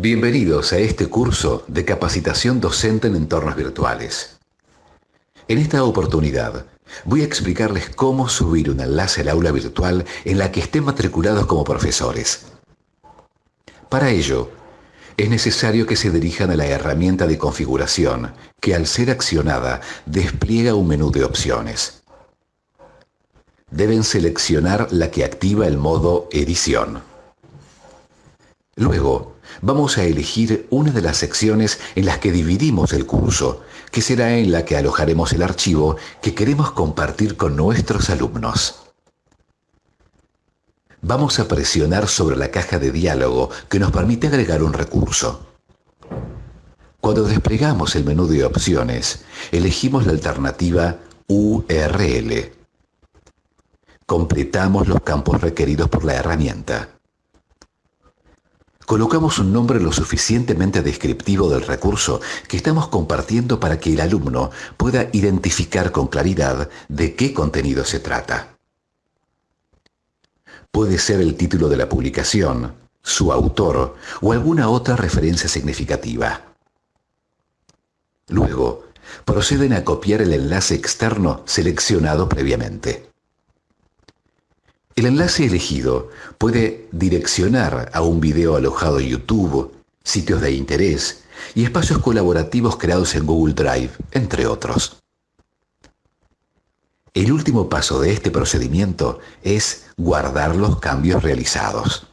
Bienvenidos a este curso de capacitación docente en entornos virtuales. En esta oportunidad voy a explicarles cómo subir un enlace al aula virtual en la que estén matriculados como profesores. Para ello, es necesario que se dirijan a la herramienta de configuración, que al ser accionada despliega un menú de opciones. Deben seleccionar la que activa el modo edición. Luego, vamos a elegir una de las secciones en las que dividimos el curso, que será en la que alojaremos el archivo que queremos compartir con nuestros alumnos. Vamos a presionar sobre la caja de diálogo que nos permite agregar un recurso. Cuando desplegamos el menú de opciones, elegimos la alternativa URL. Completamos los campos requeridos por la herramienta colocamos un nombre lo suficientemente descriptivo del recurso que estamos compartiendo para que el alumno pueda identificar con claridad de qué contenido se trata. Puede ser el título de la publicación, su autor o alguna otra referencia significativa. Luego, proceden a copiar el enlace externo seleccionado previamente. El enlace elegido puede direccionar a un video alojado en YouTube, sitios de interés y espacios colaborativos creados en Google Drive, entre otros. El último paso de este procedimiento es guardar los cambios realizados.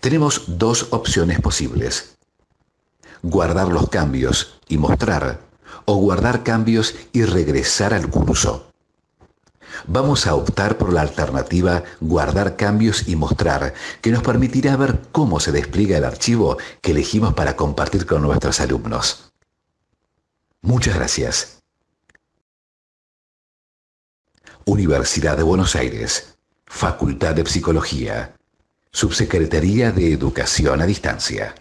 Tenemos dos opciones posibles. Guardar los cambios y mostrar o guardar cambios y regresar al curso vamos a optar por la alternativa guardar cambios y mostrar, que nos permitirá ver cómo se despliega el archivo que elegimos para compartir con nuestros alumnos. Muchas gracias. Universidad de Buenos Aires, Facultad de Psicología, Subsecretaría de Educación a Distancia.